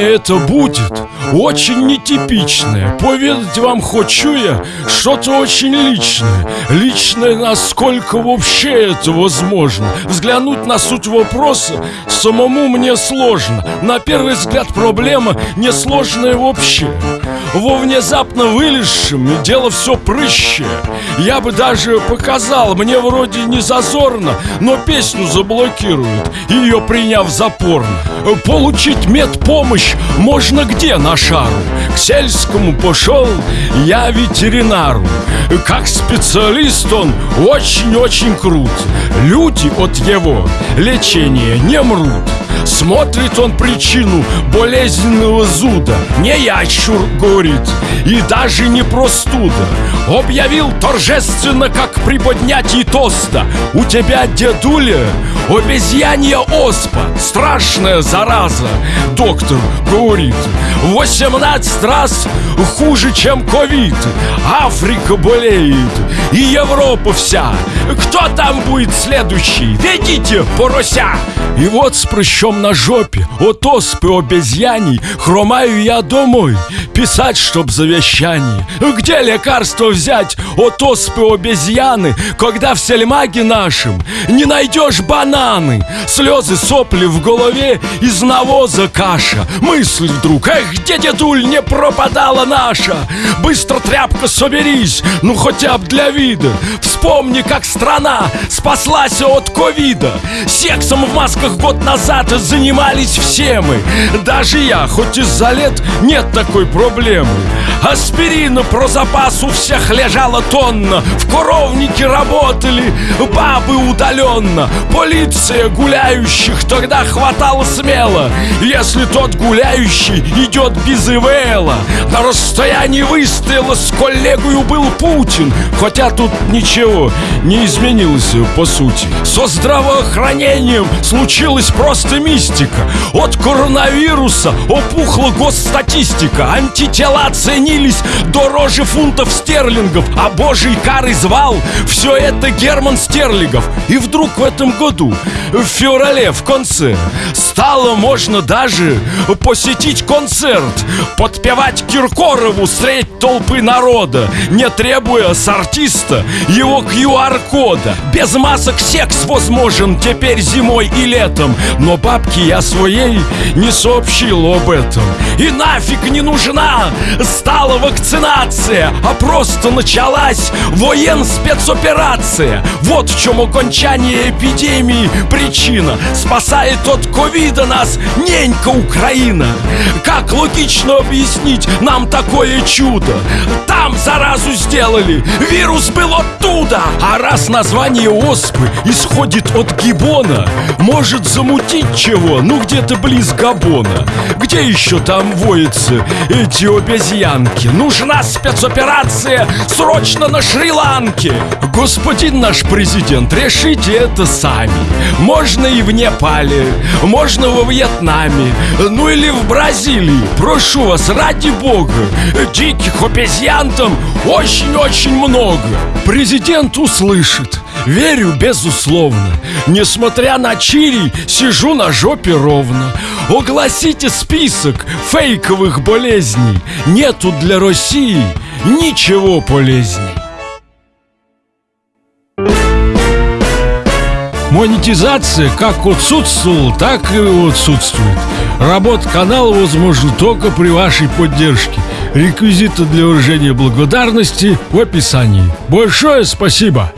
это будет очень нетипичное. Поведать вам хочу я что-то очень личное. Личное, насколько вообще это возможно. Взглянуть на суть вопроса самому мне сложно. На первый взгляд проблема несложная вообще Во внезапно вылезшем дело все прыще. Я бы даже показал, мне вроде не зазорно Но песню заблокируют, ее приняв за порно. Получить медпомощь можно где на шару? К сельскому пошел я ветеринару. Как специалист он очень-очень крут. Люди от его лечения не мрут Смотрит он причину болезненного зуда. Не ящур горит и даже не простуда. Объявил торжественно, как при поднятии тоста. У тебя, дедуля, обезьянья оспа Страшная зараза, доктор говорит 18 раз хуже, чем ковид. Африка болеет и Европа вся Кто там будет следующий? Ведите, порося! И вот с прыщом на жопе От оспы обезьяний Хромаю я домой Писать, чтоб завещание. Где лекарство взять от оспы обезьяны Когда в сельмаге нашем Не найдешь бананы? Слезы, сопли в голове Из навоза каша. Мысль вдруг Эх, где дедуль не пропадала наша! Быстро тряпка соберись Ну хотя бы для вида. Вспомни, как страна Спаслась от ковида. Сексом в масках год назад занимались все мы. Даже я, хоть из-за лет нет такой проблемы. Аспирина про запас у всех лежала тонна. В коровнике работали бабы удаленно. Полиция гуляющих тогда хватало смело. Если тот гуляющий идет без ИВЛа На расстоянии выстрела с коллегою был Путин. Хотя тут ничего не изменилось по сути. Со здравоохранением случилась просто мистика. От коронавируса опухла госстатистика. Антитела ценились дороже фунтов стерлингов А божий карый звал все это Герман Стерлигов. И вдруг в этом году, в феврале, в конце Стало можно даже посетить концерт Подпевать Киркорову средь толпы народа Не требуя с артиста его QR-кода Без масок секс возможен теперь зимой и летом. Но бабке я своей не сообщил об этом. И нафиг не нужна стала вакцинация А просто началась воен-спецоперация. Вот в чем окончание эпидемии причина. Спасает от ковида нас ненька Украина. Как логично объяснить нам такое чудо? Там заразу сделали, вирус был оттуда А раз название оспы исходит от гибона. Может замутить чего, ну где-то близ Габона. Где еще там воятся эти обезьянки? Нужна спецоперация срочно на Шри-Ланке. Господин наш президент, решите это сами. Можно и в Непале, можно во Вьетнаме Ну или в Бразилии. Прошу вас, ради бога Диких обезьян там очень-очень много. Президент услышит. Верю безусловно. Несмотря на чири, сижу на жопе ровно. Огласите список фейковых болезней. Нету для России ничего полезней. Монетизация как отсутствовала, так и отсутствует. Работа канала возможна только при вашей поддержке. Реквизиты для выражения благодарности в описании. Большое спасибо!